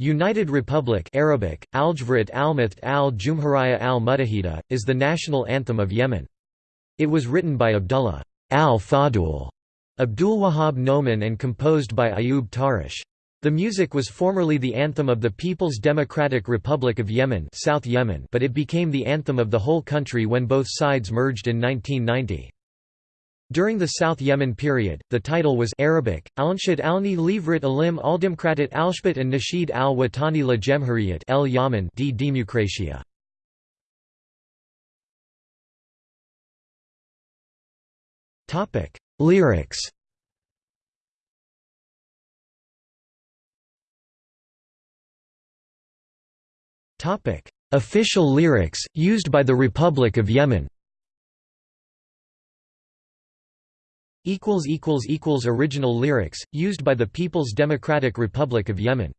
United Republic Arabic, al Jumhuriyya al Mutahida, is the national anthem of Yemen. It was written by Abdullah al-Fadul Abdulwahab Noman and composed by Ayub Tarish. The music was formerly the anthem of the People's Democratic Republic of Yemen, South Yemen but it became the anthem of the whole country when both sides merged in 1990. During the South Yemen period, the title was Arabic, Alnshad alni Livrat alim aldemkratat alshbat and Nasheed al-Watani la Jemhuriyat el Yaman d. Democratia. Lyrics. Official lyrics, used by the Republic of Yemen Original lyrics, used by the People's Democratic Republic of Yemen